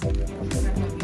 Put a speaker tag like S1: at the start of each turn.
S1: Спасибо.